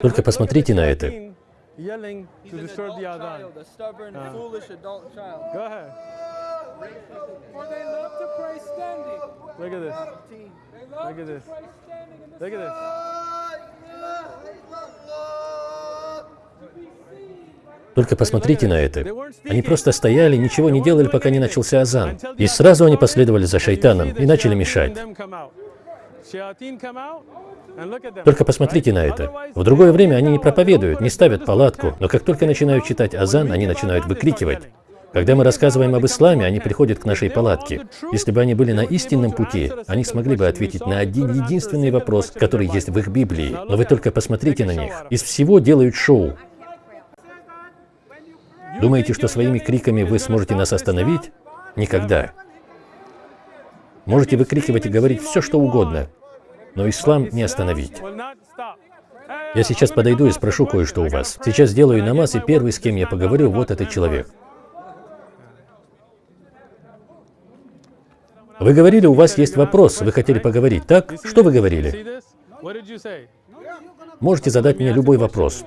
Только посмотрите на это. Uh. Только посмотрите на это. Они просто стояли, ничего не делали, пока не начался азан. И сразу они последовали за шайтаном и начали мешать. Только посмотрите на это. В другое время они не проповедуют, не ставят палатку, но как только начинают читать азан, они начинают выкрикивать. Когда мы рассказываем об исламе, они приходят к нашей палатке. Если бы они были на истинном пути, они смогли бы ответить на один единственный вопрос, который есть в их Библии. Но вы только посмотрите на них. Из всего делают шоу. Думаете, что своими криками вы сможете нас остановить? Никогда. Можете выкрикивать и говорить все, что угодно, но ислам не остановить. Я сейчас подойду и спрошу кое-что у вас. Сейчас сделаю намаз, и первый, с кем я поговорю, вот этот человек. Вы говорили, у вас есть вопрос, вы хотели поговорить, так? Что вы говорили? Можете задать мне любой вопрос.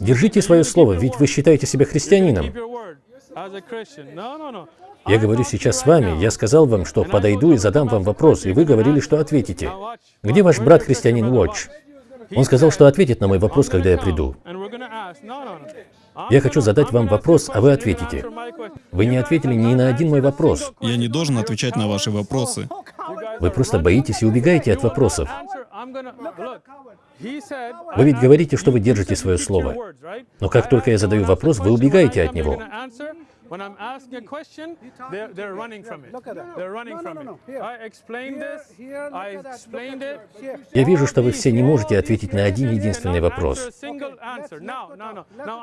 Держите свое слово, ведь вы считаете себя христианином. Я говорю сейчас с вами, я сказал вам, что подойду и задам вам вопрос, и вы говорили, что ответите. Где ваш брат-христианин Уотч? Он сказал, что ответит на мой вопрос, когда я приду. Я хочу задать вам вопрос, а вы ответите. Вы не ответили ни на один мой вопрос. Я не должен отвечать на ваши вопросы. Вы просто боитесь и убегаете от вопросов. Вы ведь говорите, что вы держите свое слово. Но как только я задаю вопрос, вы убегаете от него. When I'm asking a question, they're, they're running from it. They're running from it. I explained this. I explained it. Я вижу, что вы все не можете ответить на один единственный вопрос.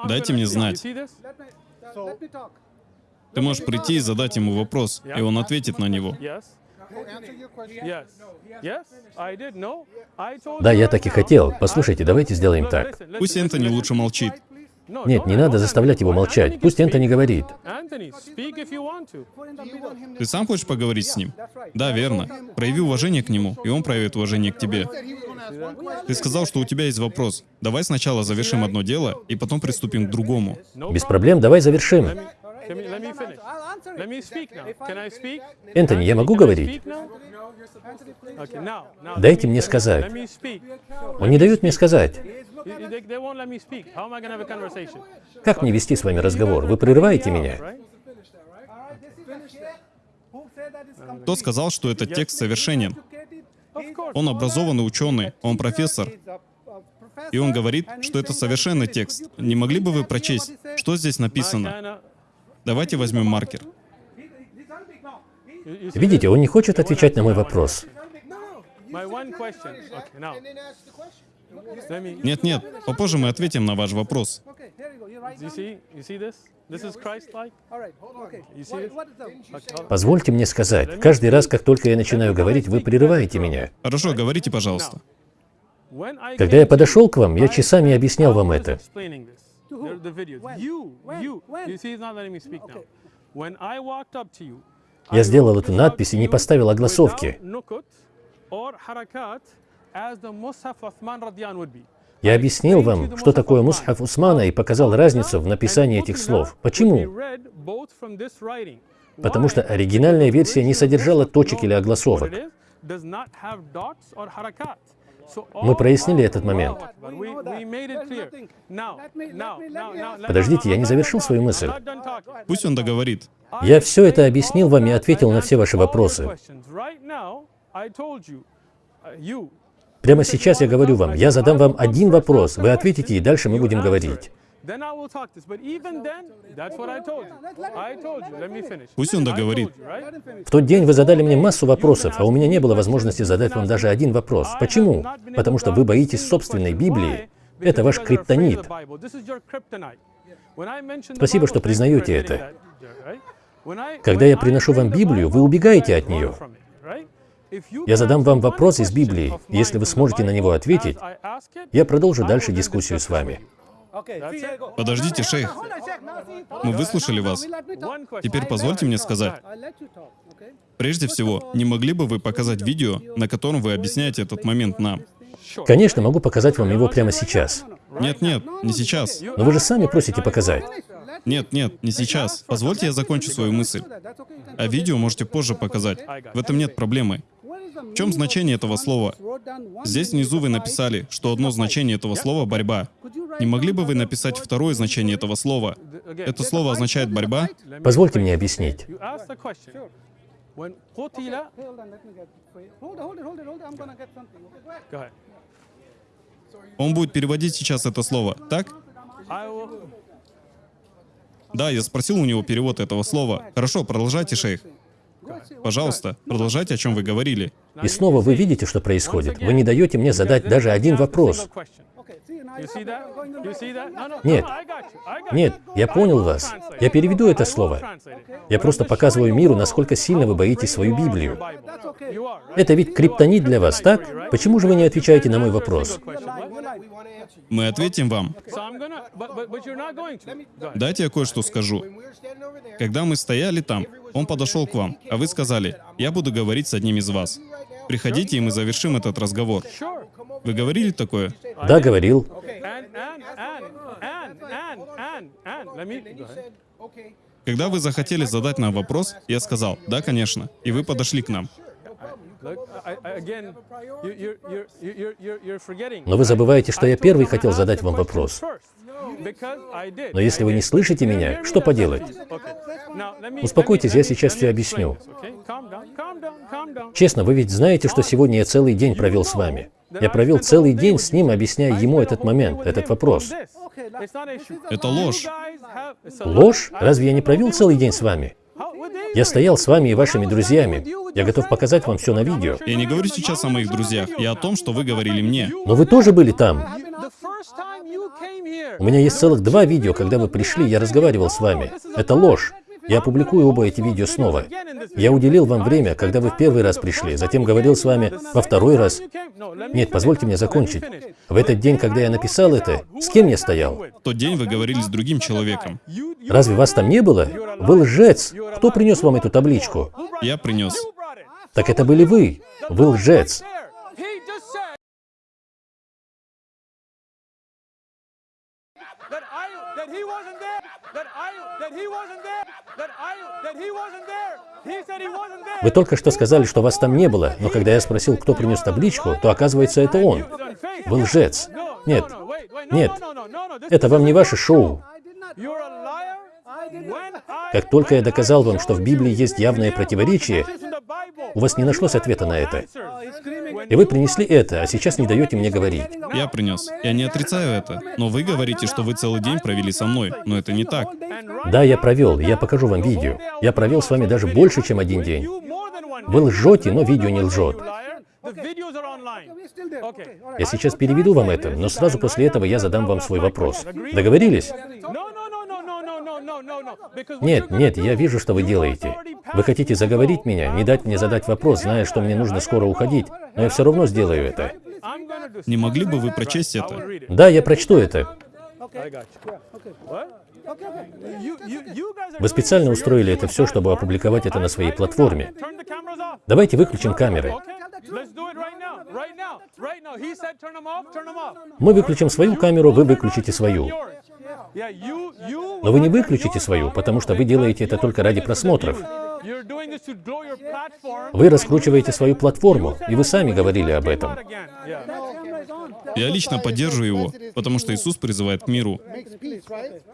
Дайте мне знать. Talk. Ты можешь прийти и задать ему вопрос, и он ответит на него. Да, я так и хотел. Послушайте, давайте сделаем так. Пусть Энтони лучше молчит. Нет, не надо заставлять его молчать. Пусть. Энтони говорит. Ты сам хочешь поговорить с ним? Да, верно. Прояви уважение к нему, и он проявит уважение к тебе. Ты сказал, что у тебя есть вопрос. Давай сначала завершим одно дело, и потом приступим к другому. Без проблем, давай завершим. Энтони, я могу говорить? Дайте мне сказать. Он не дает мне сказать. Как мне вести с вами разговор? Вы прерываете меня. Кто сказал, что этот текст совершенен? Он образованный ученый, он профессор, и он говорит, что это совершенный текст. Не могли бы вы прочесть, что здесь написано? Давайте возьмем маркер. Видите, он не хочет отвечать на мой вопрос. Me. Нет-нет, попозже мы ответим на ваш вопрос. Позвольте мне сказать, каждый раз, как только я начинаю говорить, вы прерываете меня. Хорошо, говорите, пожалуйста. Когда я подошел к вам, я часами объяснял вам это. Я сделал эту надпись и не поставил огласовки. Я объяснил вам, что такое мусхаф Усмана, и показал разницу в написании этих слов. Почему? Потому что оригинальная версия не содержала точек или огласовок. Мы прояснили этот момент. Подождите, я не завершил свою мысль. Пусть он договорит. Я все это объяснил вам и ответил на все ваши вопросы. Прямо сейчас я говорю вам, я задам вам один вопрос, вы ответите, и дальше мы будем говорить. Пусть он договорит. В тот день вы задали мне массу вопросов, а у меня не было возможности задать вам даже один вопрос. Почему? Потому что вы боитесь собственной Библии. Это ваш криптонит. Спасибо, что признаете это. Когда я приношу вам Библию, вы убегаете от нее. Я задам вам вопрос из Библии. Если вы сможете на него ответить, я продолжу дальше дискуссию с вами. Подождите, шейх. Мы выслушали вас. Теперь позвольте мне сказать. Прежде всего, не могли бы вы показать видео, на котором вы объясняете этот момент нам? Конечно, могу показать вам его прямо сейчас. Нет, нет, не сейчас. Но вы же сами просите показать. Нет, нет, не сейчас. Позвольте я закончу свою мысль. А видео можете позже показать. В этом нет проблемы. В чем значение этого слова? Здесь внизу вы написали, что одно значение этого слова — борьба. Не могли бы вы написать второе значение этого слова? Это слово означает борьба? Позвольте мне объяснить. Он будет переводить сейчас это слово, так? Да, я спросил у него перевод этого слова. Хорошо, продолжайте, шейх. Пожалуйста, продолжайте, о чем вы говорили. И снова вы видите, что происходит. Вы не даете мне задать даже один вопрос. Нет. Нет, я понял вас. Я переведу это слово. Я просто показываю миру, насколько сильно вы боитесь свою Библию. Это ведь криптонит для вас, так? Почему же вы не отвечаете на мой вопрос? Мы ответим вам. Дайте я кое-что скажу. Когда мы стояли там, он подошел к вам, а вы сказали, я буду говорить с одним из вас. Приходите, и мы завершим этот разговор. Вы говорили такое? Да, говорил. Когда вы захотели задать нам вопрос, я сказал, да, конечно, и вы подошли к нам. Но вы забываете, что я первый хотел задать вам вопрос. Но если вы не слышите меня, что поделать? Успокойтесь, я сейчас все объясню. Честно, вы ведь знаете, что сегодня я целый день провел с вами. Я провел целый день с ним, объясняя ему этот момент, этот вопрос. Это ложь. Ложь? Разве я не провел целый день с вами? Я стоял с вами и вашими друзьями. Я готов показать вам все на видео. Я не говорю сейчас о моих друзьях, я о том, что вы говорили мне. Но вы тоже были там. У меня есть целых два видео, когда вы пришли, я разговаривал с вами. Это ложь. Я опубликую оба эти видео снова. Я уделил вам время, когда вы в первый раз пришли, затем говорил с вами во второй раз. Нет, позвольте мне закончить. В этот день, когда я написал это, с кем я стоял? В тот день вы говорили с другим человеком. Разве вас там не было? Вы лжец. Кто принес вам эту табличку? Я принес. Так это были вы. Вы лжец. He wasn't there, that I, that he wasn't there, that I, that he wasn't there. Вы только что сказали, что вас там не было, но когда я sпросил, кто принес табличку, то оказывается, это он. Вы лжец. Нет, нет, это вам не ваше шоу. Как только я доказал вам, что в Библии есть явное противоречие, у вас не нашлось ответа на это. И вы принесли это, а сейчас не даете мне говорить. Я принес. Я не отрицаю это. Но вы говорите, что вы целый день провели со мной. Но это не так. Да, я провел. Я покажу вам видео. Я провел с вами даже больше, чем один день. Вы лжете, но видео не лжет. Я сейчас переведу вам это, но сразу после этого я задам вам свой вопрос. Договорились? Нет, нет, я вижу, что вы делаете. Вы хотите заговорить меня, не дать мне задать вопрос, зная, что мне нужно скоро уходить, но я все равно сделаю это. Не могли бы вы прочесть это? Да, я прочту это. Вы специально устроили это все, чтобы опубликовать это на своей платформе. Давайте выключим камеры. Мы выключим свою камеру, вы выключите свою. Но вы не выключите свою, потому что вы делаете это только ради просмотров. Вы раскручиваете свою платформу, и вы сами говорили об этом. Я лично поддерживаю его, потому что Иисус призывает к миру.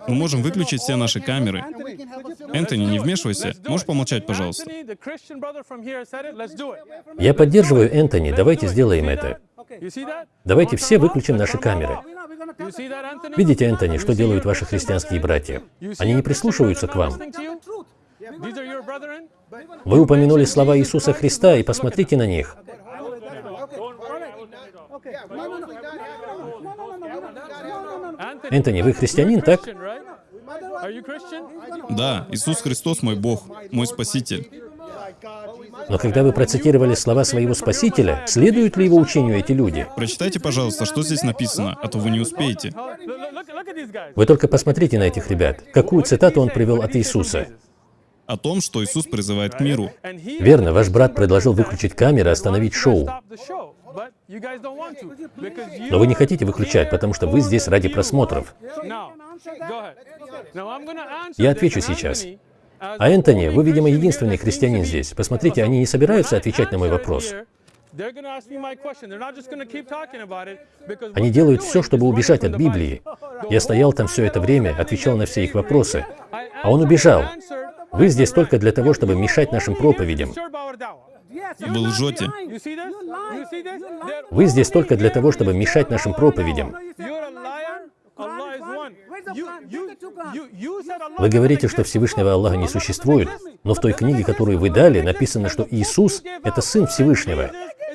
Мы можем выключить все наши камеры. Энтони, не вмешивайся. Можешь помолчать, пожалуйста? Я поддерживаю Энтони, давайте сделаем это. Давайте все выключим наши камеры. Видите, Энтони, что делают ваши христианские братья? Они не прислушиваются к вам. Вы упомянули слова Иисуса Христа, и посмотрите на них. Энтони, вы христианин, так? Да, Иисус Христос мой Бог, мой Спаситель. Но когда вы процитировали слова своего Спасителя, следуют ли его учению эти люди? Прочитайте, пожалуйста, что здесь написано, а то вы не успеете. Вы только посмотрите на этих ребят. Какую цитату он привел от Иисуса? О том, что Иисус призывает к миру. Верно, ваш брат предложил выключить камеры, остановить шоу. Но вы не хотите выключать, потому что вы здесь ради просмотров. Я отвечу сейчас. А Энтони, вы, видимо, единственный христианин здесь. Посмотрите, они не собираются отвечать на мой вопрос. Они делают все, чтобы убежать от Библии. Я стоял там все это время, отвечал на все их вопросы. А он убежал. Вы здесь только для того, чтобы мешать нашим проповедям. Вы лжете. Вы здесь только для того, чтобы мешать нашим проповедям. You're a liar. Allah is one. You, you, you, you said Allah Вы говорите, что. Всевышнего Аллаха не существует, но в той книге, которую вы дали, написано, что Иисус – это Сын Всевышнего.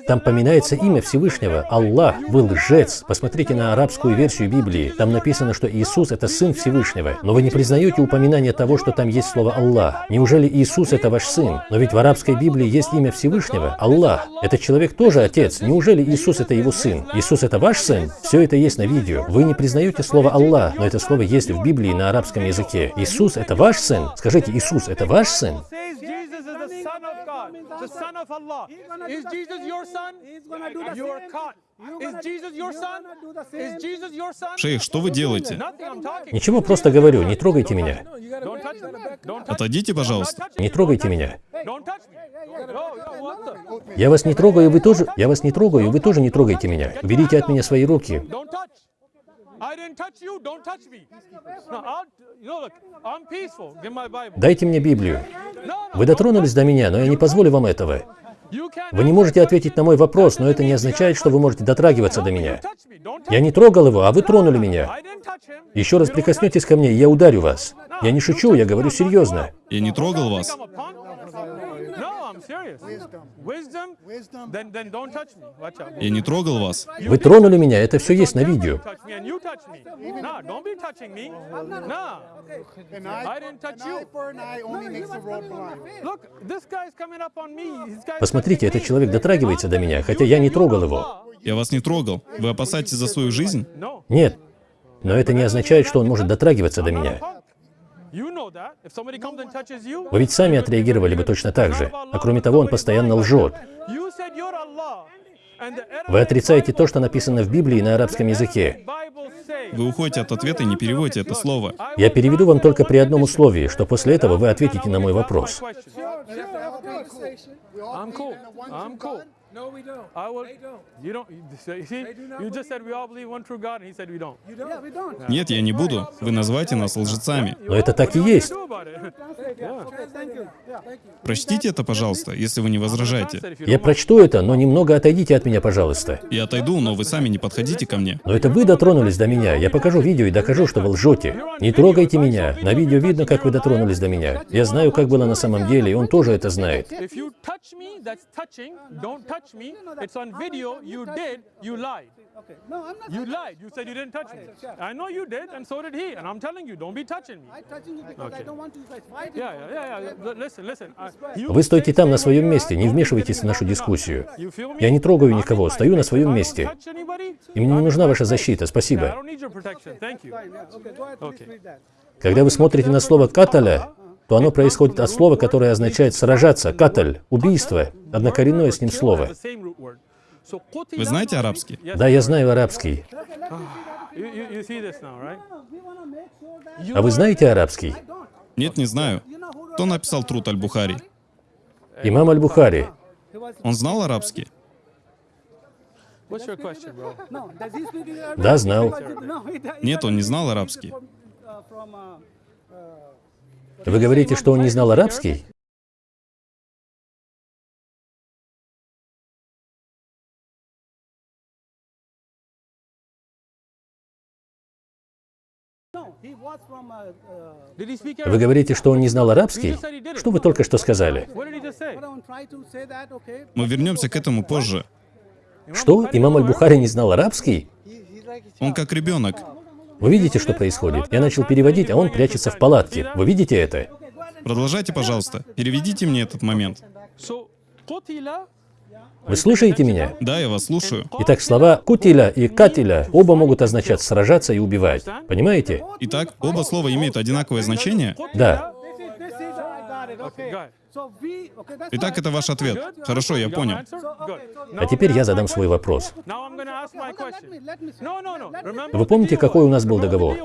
Там поминается имя Всевышнего. Аллах, вы лжец. Посмотрите на арабскую версию Библии. Там написано, что Иисус – это Сын Всевышнего. Но вы не признаете упоминание того, что там есть слово Аллах. Неужели Иисус – это ваш Сын? Но ведь в арабской Библии есть имя Всевышнего – Аллах. Этот человек тоже Отец. Неужели Иисус – это его Сын? Иисус – это ваш Сын? Все это есть на видео. Вы не признаете слово Аллах, но это слово есть в Библии на арабском языке. Иисус – это ваш Сын? Скажите, Иисус – это ваш Сын? Son of God, the Son of Allah. Is Jesus your son? You are caught. Is Jesus your son? Is Jesus your son? Шейх, что вы делаете? Ничего, просто говорю, не трогайте меня. Отойдите, пожалуйста. Не трогайте меня. Я вас не трогаю, вы тоже... Я вас не трогаю, вы тоже не трогайте меня. Уберите от меня свои руки. Дайте мне Библию. Вы дотронулись до меня, но я не позволю вам этого. Вы не можете ответить на мой вопрос, но это не означает, что вы можете дотрагиваться до меня. Я не трогал его, а вы тронули меня. Еще раз прикоснетесь ко мне, и я ударю вас. Я не шучу, я говорю серьезно. Я не трогал вас. Я не трогал вас. Вы тронули меня, это все есть на видео. Посмотрите, этот человек дотрагивается до меня, хотя я не трогал его. Я вас не трогал. Вы опасаетесь за свою жизнь? Нет. Но это не означает, что он может дотрагиваться до меня. Вы ведь сами отреагировали бы точно так же. А кроме того, он постоянно лжет. you said you're Allah. And the Вы отрицаете то, что написано в Библии на арабском языке. Вы уходите от ответа и не переводите это слово. Я переведу вам только при одном условии, что после этого вы ответите на мой вопрос. No, we don't. I will. They don't. You don't. You see, you just said we all believe one true God, and he said we don't. You don't. Yeah, we don't. Нет, я не буду. Вы называете нас лжецами. Но это так и есть. Прочтите это, пожалуйста, если вы не возражаете. Я прочту это, но немного отойдите от меня, пожалуйста. Я отойду, но вы сами не подходите ко мне. Но это вы дотронулись до меня. Я покажу видео и докажу, что вы лжете. Не трогайте меня. На видео видно, как вы дотронулись до меня. Я знаю, как было на самом деле, и он тоже это знает. You touch me, touch me. It's on video. You did. You lied. Okay. No, I'm not. You lied. You said you didn't touch me. I know you did, and so did he. And I'm telling you, don't be touching me. I'm touching you because I Okay. don't want you guys fighting. Yeah, yeah, yeah, yeah. Listen, listen. Uh, you Вы стойте там на своем you месте, не вмешивайтесь в нашу дискуссию. You feel me? Я не трогаю I'm никого, стою на своем I месте. И мне не нужна ваша защита, Yeah, I спасибо. you. Okay, Okay. Когда вы смотрите на слово «каталя», то оно происходит от слова, которое означает «сражаться», «каталь», «убийство», однокоренное с ним слово. Вы знаете арабский? Да, я знаю арабский. А вы знаете арабский? Нет, не знаю. Кто написал труд Аль-Бухари? Имам Аль-Бухари. Он знал арабский? Да, знал. Нет, он не знал арабский. Вы говорите, что он не знал арабский? Вы говорите, что он не знал арабский? Что вы только что сказали? Мы вернемся к этому позже. Что? Имам Аль-Бухари не знал арабский? Он как ребенок. Вы видите, что происходит? Я начал переводить, а он прячется в палатке. Вы видите это? Продолжайте, пожалуйста. Переведите мне этот момент. Вы слушаете меня? Да, я вас слушаю. Итак, слова «кутиля» и «катиля» оба могут означать «сражаться» и «убивать». Понимаете? Итак, оба слова имеют одинаковое значение? Да. Итак, это ваш ответ. Хорошо, я понял. А теперь я задам свой вопрос. Вы помните, какой у нас был договор?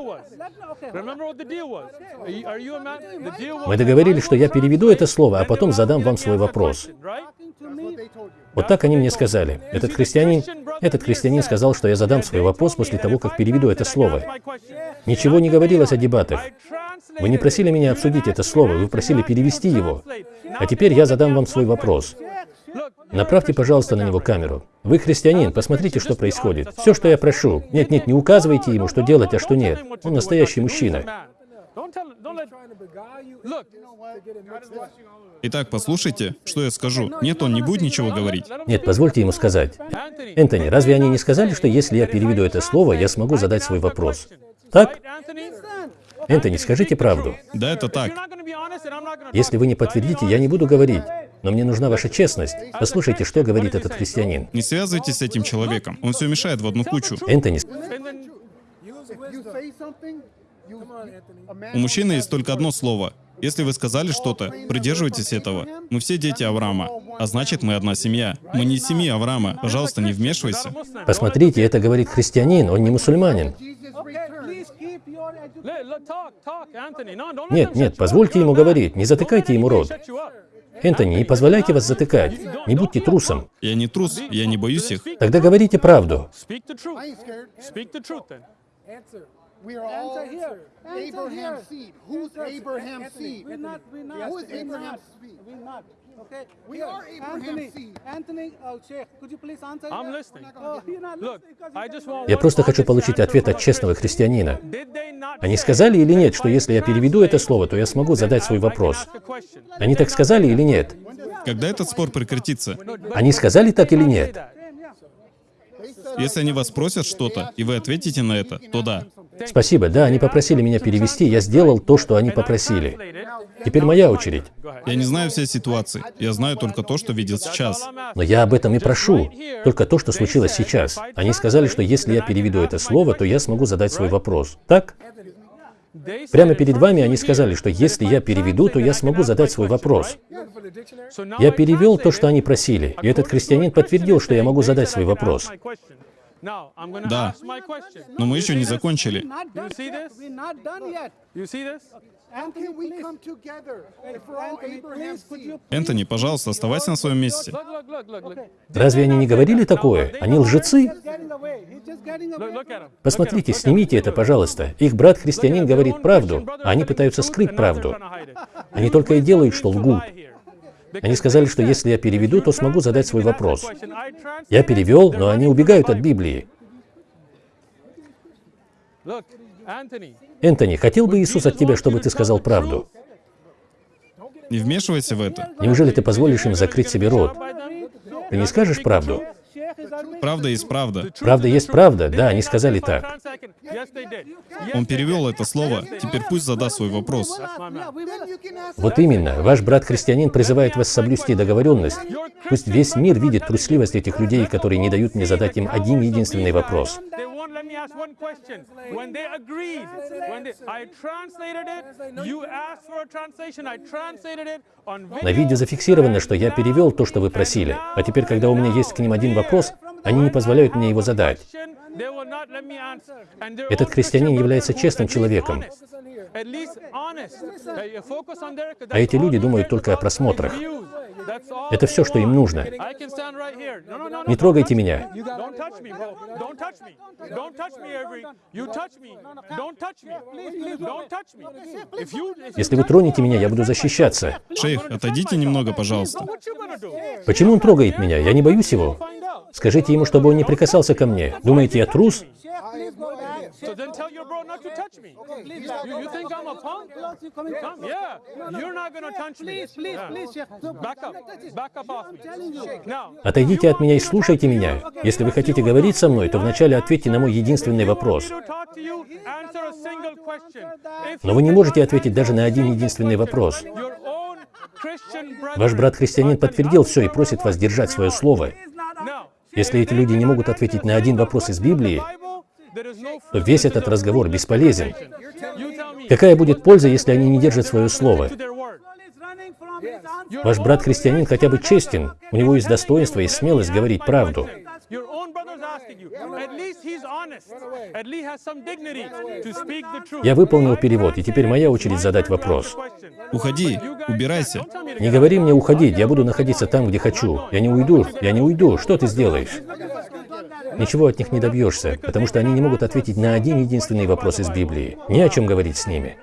Мы договорились, что я переведу это слово, а потом задам вам свой вопрос. Вот так они мне сказали. Этот христианин, этот христианин сказал, что я задам свой вопрос после того, как переведу это слово. Ничего не говорилось о дебатах. Вы не просили меня обсудить это слово, вы просили перевести его. А теперь я задам вам свой вопрос. Направьте, пожалуйста, на него камеру. Вы христианин, посмотрите, что происходит. Все, что я прошу. Нет, нет, не указывайте ему, что делать, а что нет. Он настоящий мужчина. Итак, послушайте, что я скажу. Нет, он не будет ничего говорить. Нет, позвольте ему сказать. Энтони, разве они не сказали, что если я переведу это слово, я смогу задать свой вопрос? Так? Энтони, скажите правду. Да, это так. Если вы не подтвердите, я не буду говорить. Но мне нужна ваша честность. Послушайте, что говорит этот христианин. Не связывайтесь с этим человеком. Он все мешает в одну кучу. Энтони. У мужчины есть только одно слово. Если вы сказали что-то, придерживайтесь этого. Мы все дети Авраама, а значит, мы одна семья. Мы не семья Авраама. Пожалуйста, не вмешивайся. посмотрите, это говорит христианин, он не мусульманин. Нет, нет, позвольте ему говорить, не затыкайте ему рот. Энтони, не позволяйте вас затыкать. Не будьте трусом. Я не трус, я не боюсь их. Тогда говорите правду. Abraham's seed. Who's. Abraham's seed? We're not. We're not. Who is we're Abraham's not, seed? Okay. We Here, are Abraham's Anthony, seed. Anthony, uh, Sheikh, could you please answer? I'm listening. Oh, you're not Look, I just want Я просто хочу получить ответ от честного христианина. Они сказали или нет, что если я переведу это слово, то я смогу задать свой вопрос? Они так сказали или нет? Когда этот спор прекратится? Они сказали так или нет? Если они вас спросят что-то, и вы ответите на это, то да. Спасибо, да, они попросили меня перевести, я сделал то, что они попросили. Теперь моя очередь. Я не знаю всей ситуации. Я знаю только то, что видел сейчас. Но я об этом и прошу. Только то, что случилось сейчас. Они сказали, что если я переведу это слово, то я смогу задать свой вопрос. Так? Прямо перед вами они сказали, что если я переведу, то я смогу задать свой вопрос. Я перевел то, что они просили, и этот христианин подтвердил, что я могу задать свой вопрос. Да. Но мы еще не закончили. Энтони, пожалуйста, оставайся на своем месте. Разве они не говорили такое? Они лжецы? Посмотрите, снимите это, пожалуйста. Их брат-христианин говорит правду, а они пытаются скрыть правду. Они только и делают, что лгут. Они сказали, что если я переведу, то смогу задать свой вопрос. Я перевел, но они убегают от Библии. Энтони, хотел бы Иисус от тебя, чтобы ты сказал правду? Не вмешивайся в это. Неужели ты позволишь им закрыть себе рот? Ты не скажешь правду? Правда есть правда. Правда есть правда, да, они сказали так. Он перевел это слово. Теперь пусть задаст свой вопрос. Вот именно, ваш брат-христианин призывает вас соблюсти договоренность. Пусть весь мир видит трусливость этих людей, которые не дают мне задать им один единственный вопрос. Let me ask one question. When they agreed, when they, I translated it, you asked for a translation, I translated it on На видео зафиксировано, что я перевел то, что вы просили. А теперь, когда у меня есть к ним один вопрос, они не позволяют мне его задать. Этот христианин является честным человеком. А эти люди думают только о просмотрах. Это все, что им нужно. Не трогайте меня. Если вы тронете меня, я буду защищаться. Шейх, отойдите немного, пожалуйста. Почему он трогает меня? Я не боюсь его. Скажите ему, чтобы он не прикасался ко мне. Думаете, я трус? Отойдите от меня и слушайте меня. Если вы хотите говорить со мной, то вначале ответьте на мой единственный вопрос. Но вы не можете ответить даже на один единственный вопрос. Ваш брат-христианин подтвердил все и просит вас держать свое слово. Если эти люди не могут ответить на один вопрос из Библии, то весь этот разговор бесполезен. Какая будет польза, если они не держат свое слово? Ваш брат-христианин хотя бы честен, у него есть достоинство и смелость говорить правду. Your own brother's asking you. At least he's honest. At least has some dignity to speak the truth. Я выполнил перевод, и теперь моя очередь задать вопрос. Question. Уходи, убирайся. Don't tell me to Не говори мне уходить, я буду находиться там, где хочу. Я не уйду, я не уйду. Что ты сделаешь? Ничего от них не добьешься, потому что они не могут ответить на один единственный вопрос из Библии. Не о чем говорить с ними.